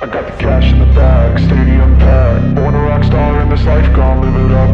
I got the cash in the bag, stadium packed. Born a rock star in this life, gone live it up.